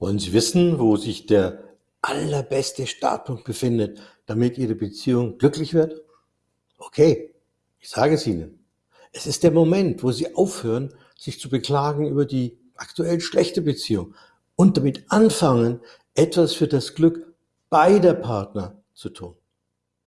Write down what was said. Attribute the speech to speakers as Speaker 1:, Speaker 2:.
Speaker 1: Wollen Sie wissen, wo sich der allerbeste Startpunkt befindet, damit Ihre Beziehung glücklich wird? Okay, ich sage es Ihnen. Es ist der Moment, wo Sie aufhören, sich zu beklagen über die aktuell schlechte Beziehung und damit anfangen, etwas für das Glück beider Partner zu tun.